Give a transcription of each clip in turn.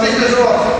Quantas pessoas?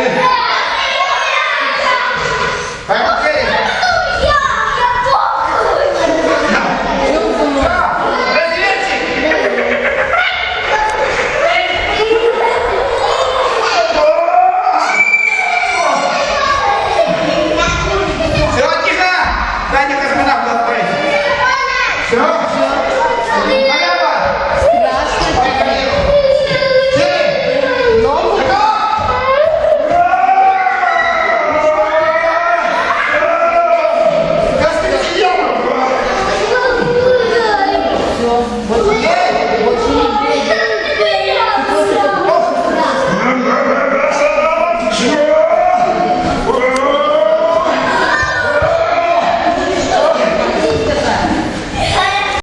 Yeah.